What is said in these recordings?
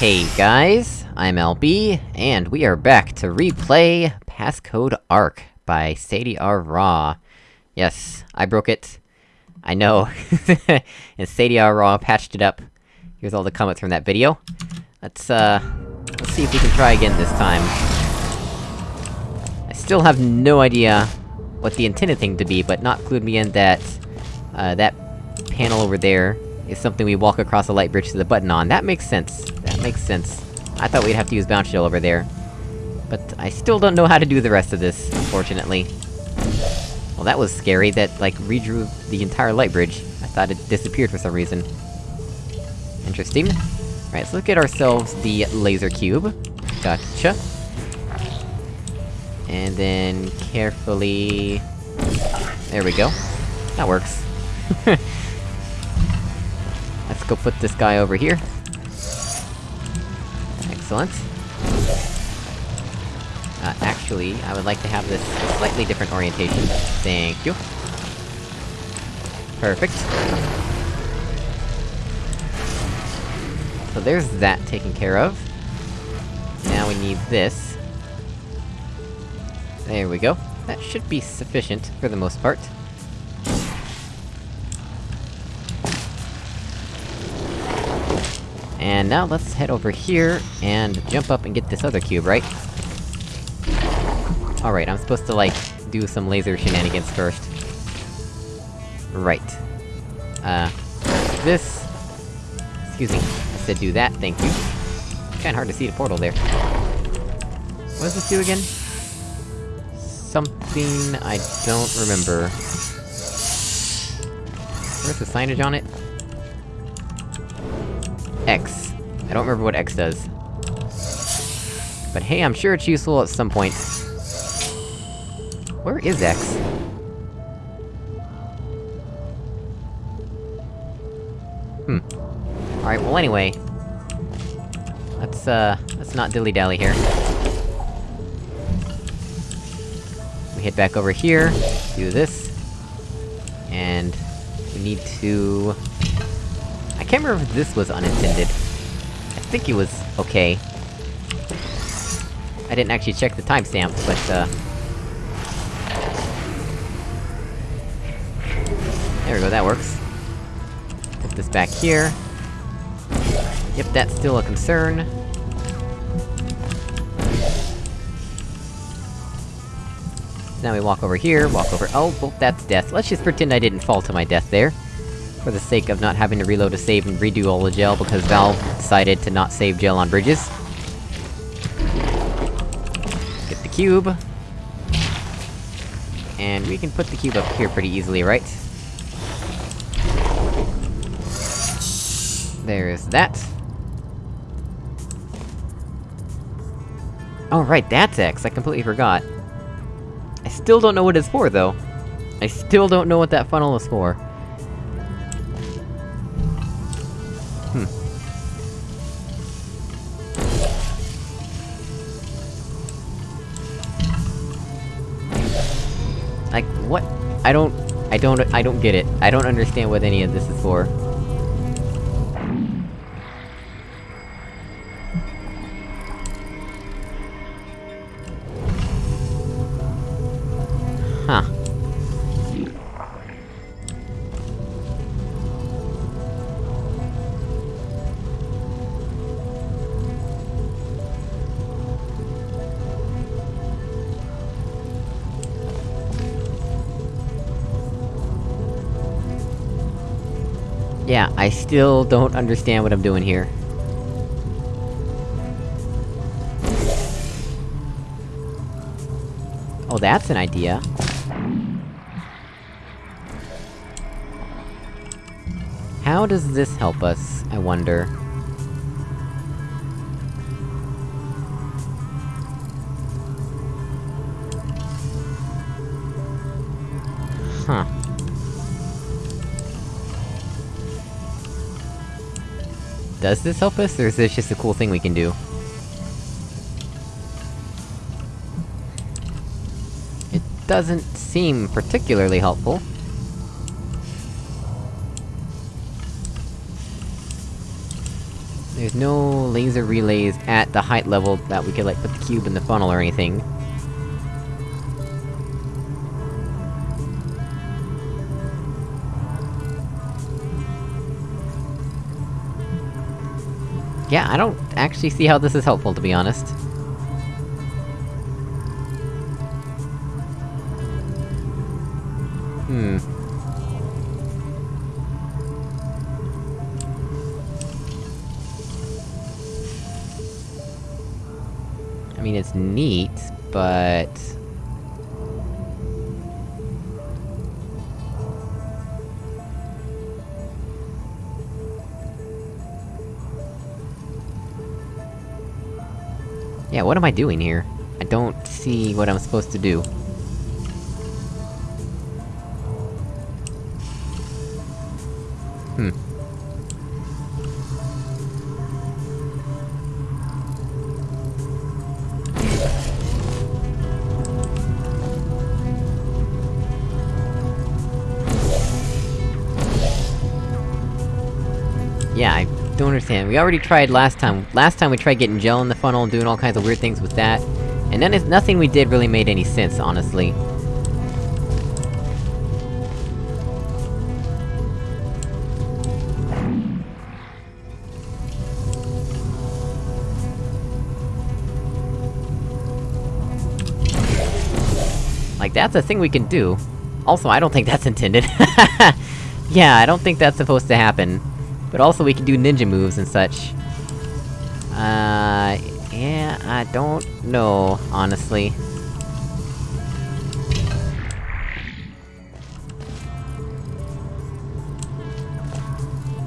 Hey guys, I'm LB, and we are back to replay Passcode Arc by Sadie R. Raw. Yes, I broke it. I know. and Sadie R. Raw patched it up. Here's all the comments from that video. Let's, uh... Let's see if we can try again this time. I still have no idea what the intended thing to be, but Noct clued me in that... Uh, that panel over there is something we walk across a light bridge to the button on. That makes sense. Makes sense. I thought we'd have to use Bounce Shell over there. But I still don't know how to do the rest of this, unfortunately. Well, that was scary, that, like, redrew the entire light bridge. I thought it disappeared for some reason. Interesting. Right, let's get ourselves the laser cube. Gotcha. And then... carefully... There we go. That works. Let's go put this guy over here. Excellent. Uh, actually, I would like to have this slightly different orientation. Thank you. Perfect. So there's that taken care of. Now we need this. There we go. That should be sufficient, for the most part. And now let's head over here, and jump up and get this other cube, right? Alright, I'm supposed to, like, do some laser shenanigans first. Right. Uh... This... Excuse me. I said do that, thank you. Kinda hard to see the portal there. What does this do again? Something... I don't remember. Where's the signage on it? X. I don't remember what X does. But hey, I'm sure it's useful at some point. Where is X? Hmm. Alright, well anyway... Let's, uh... Let's not dilly-dally here. We head back over here, do this... And... We need to... Can't remember if this was unintended. I think it was okay. I didn't actually check the timestamp, but, uh... There we go, that works. Put this back here. Yep, that's still a concern. Now we walk over here, walk over- oh, well, that's death. Let's just pretend I didn't fall to my death there. For the sake of not having to reload a save and redo all the gel, because Valve decided to not save gel on bridges. Get the cube. And we can put the cube up here pretty easily, right? There's that. Oh right, that's X, I completely forgot. I still don't know what it's for, though. I still don't know what that funnel is for. Like, what? I don't... I don't- I don't get it. I don't understand what any of this is for. Yeah, I still don't understand what I'm doing here. Oh, that's an idea. How does this help us, I wonder? Huh. Does this help us, or is this just a cool thing we can do? It doesn't seem particularly helpful. There's no laser relays at the height level that we could, like, put the cube in the funnel or anything. Yeah, I don't actually see how this is helpful, to be honest. Yeah, what am I doing here? I don't see what I'm supposed to do. Hmm. Yeah, I don't understand. We already tried last time. Last time we tried getting gel in the funnel and doing all kinds of weird things with that. And then it's nothing we did really made any sense, honestly. Like, that's a thing we can do. Also, I don't think that's intended. yeah, I don't think that's supposed to happen. But also we can do ninja moves and such. Uh... Yeah, I don't know, honestly.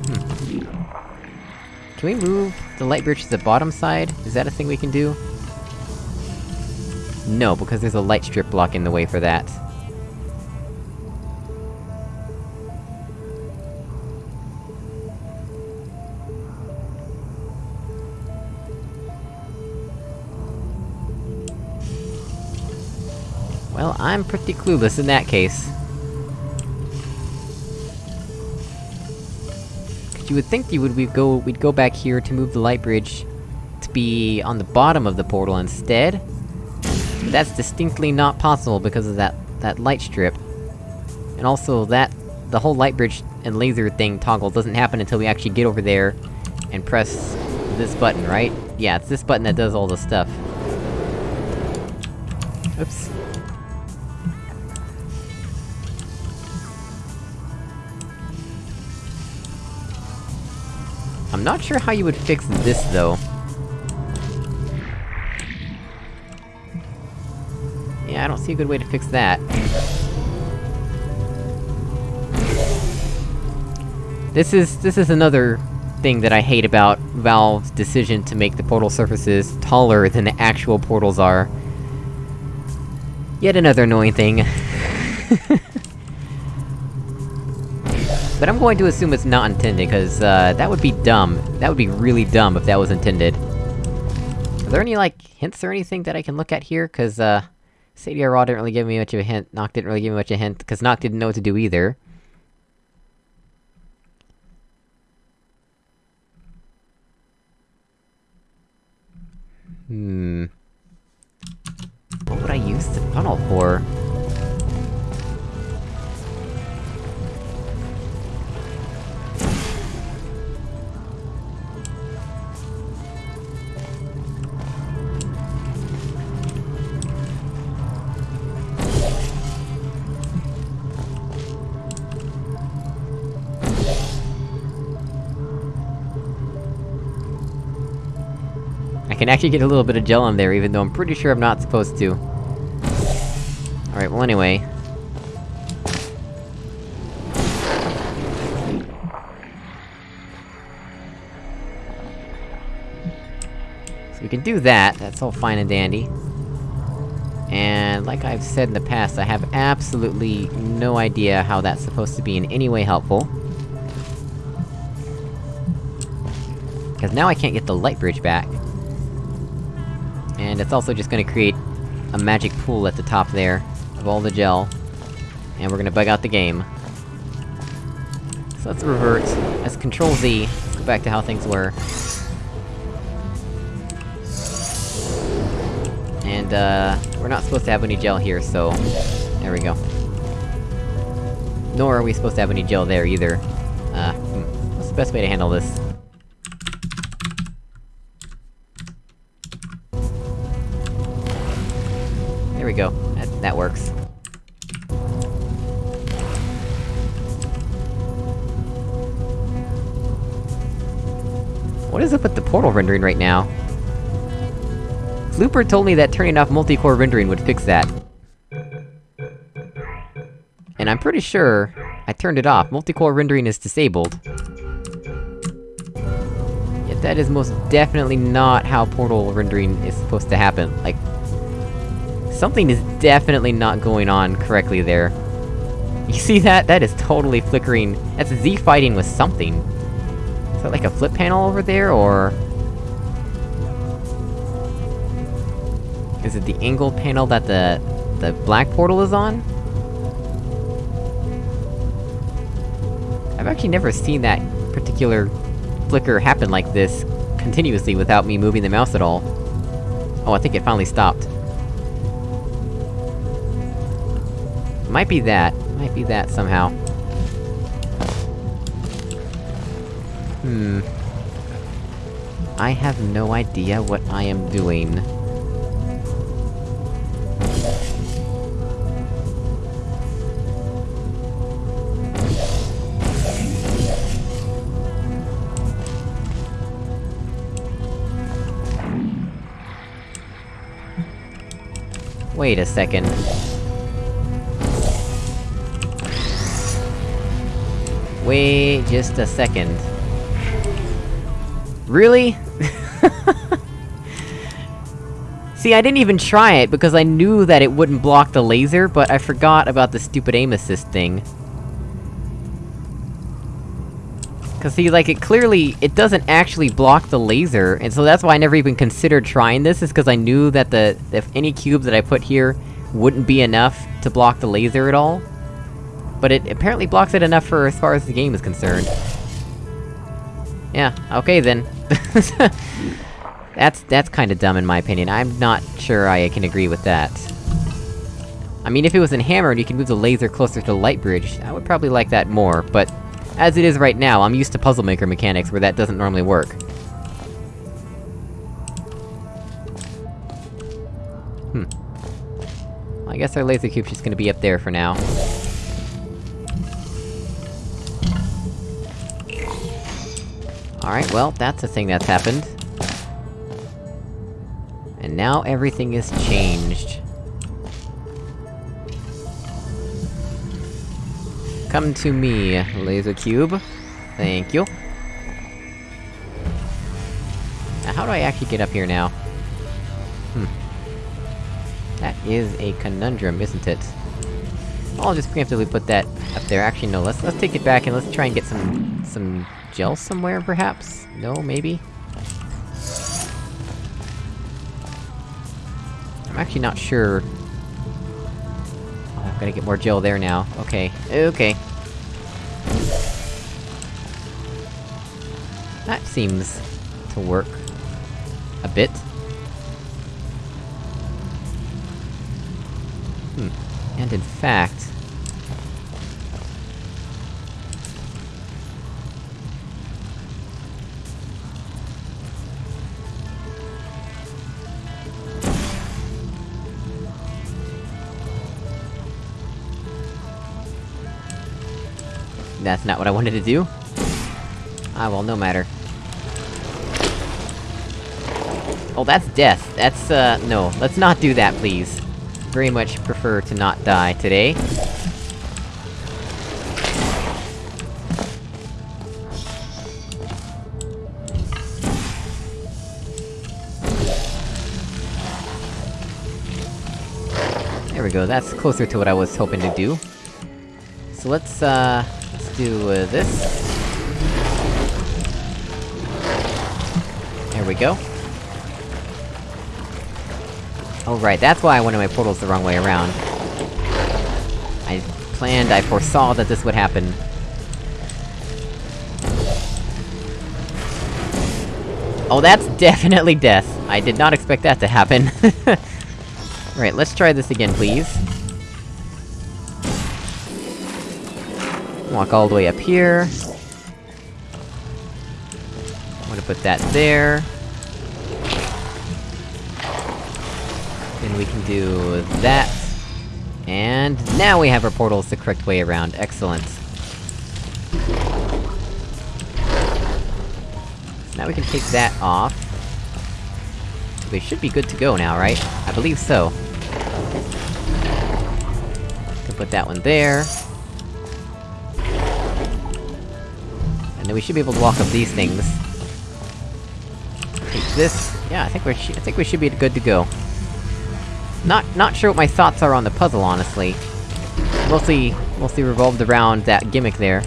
Hmm. Can we move the light bridge to the bottom side? Is that a thing we can do? No, because there's a light strip blocking the way for that. Well, I'm pretty clueless in that case. You would think you would we'd go- we'd go back here to move the light bridge to be on the bottom of the portal instead. But that's distinctly not possible because of that- that light strip. And also, that- the whole light bridge and laser thing toggle doesn't happen until we actually get over there and press this button, right? Yeah, it's this button that does all the stuff. Oops. I'm not sure how you would fix this, though. Yeah, I don't see a good way to fix that. This is- this is another thing that I hate about Valve's decision to make the portal surfaces taller than the actual portals are. Yet another annoying thing. But I'm going to assume it's not intended, cause, uh, that would be dumb. That would be really dumb if that was intended. Are there any, like, hints or anything that I can look at here? Cause, uh... Raw didn't really give me much of a hint, Noct didn't really give me much of a hint, cause Noct didn't know what to do either. Hmm... What would I use the funnel for? Can actually get a little bit of gel on there, even though I'm pretty sure I'm not supposed to. Alright, well anyway... So we can do that, that's all fine and dandy. And like I've said in the past, I have absolutely no idea how that's supposed to be in any way helpful. Because now I can't get the light bridge back. And it's also just gonna create a magic pool at the top there, of all the gel. And we're gonna bug out the game. So let's revert. Let's control Z, let's go back to how things were. And, uh, we're not supposed to have any gel here, so... There we go. Nor are we supposed to have any gel there, either. Uh, hmm. What's the best way to handle this? We go. That, that works. What is up with the portal rendering right now? Looper told me that turning off multi-core rendering would fix that. And I'm pretty sure I turned it off. Multi-core rendering is disabled. Yet that is most definitely not how portal rendering is supposed to happen. Like... Something is definitely not going on correctly there. You see that? That is totally flickering. That's Z fighting with something. Is that like a flip panel over there, or...? Is it the angled panel that the... the black portal is on? I've actually never seen that particular flicker happen like this, continuously without me moving the mouse at all. Oh, I think it finally stopped. Might be that. Might be that somehow. Hmm... I have no idea what I am doing. Wait a second. Wait just a second. Really? See, I didn't even try it, because I knew that it wouldn't block the laser, but I forgot about the stupid aim assist thing. Cause see, like, it clearly- it doesn't actually block the laser, and so that's why I never even considered trying this, is cause I knew that the- if any cube that I put here wouldn't be enough to block the laser at all. But it apparently blocks it enough for as far as the game is concerned. Yeah, okay then. that's- that's kinda dumb in my opinion, I'm not sure I can agree with that. I mean, if it was in Hammer and you could move the laser closer to light bridge, I would probably like that more, but... As it is right now, I'm used to Puzzle Maker mechanics where that doesn't normally work. Hmm. I guess our laser cube's just gonna be up there for now. Alright, well, that's a thing that's happened. And now everything is changed. Come to me, laser cube. Thank you. Now, how do I actually get up here now? Hmm. That is a conundrum, isn't it? I'll just preemptively put that up there. Actually, no, let's- let's take it back and let's try and get some- some gel somewhere, perhaps? No, maybe? I'm actually not sure... Oh, I've gotta get more gel there now. Okay. Okay. That seems... to work... a bit. Hmm. And in fact... That's not what I wanted to do. Ah, well, no matter. Oh, that's death. That's, uh, no. Let's not do that, please. Very much prefer to not die today. There we go, that's closer to what I was hoping to do. So let's, uh... do, uh, this. There we go. Oh right, that's why I wanted my portals the wrong way around. I planned, I foresaw that this would happen. Oh, that's definitely death! I did not expect that to happen. Alright, let's try this again, please. Walk all the way up here. I'm gonna put that there. Then we can do that. And now we have our portals the correct way around, excellent. Now we can take that off. We should be good to go now, right? I believe so. Can put that one there. Then we should be able to walk up these things. Take this. Yeah, I think we're I think we should be good to go. Not- not sure what my thoughts are on the puzzle, honestly. Mostly- mostly revolved around that gimmick there.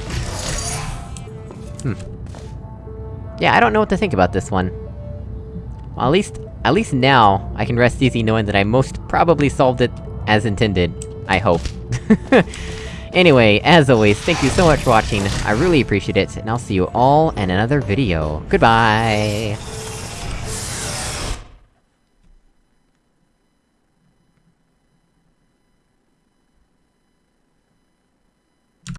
Hmm. Yeah, I don't know what to think about this one. Well, at least- at least now, I can rest easy knowing that I most probably solved it as intended. I hope. anyway, as always, thank you so much for watching, I really appreciate it, and I'll see you all in another video. Goodbye!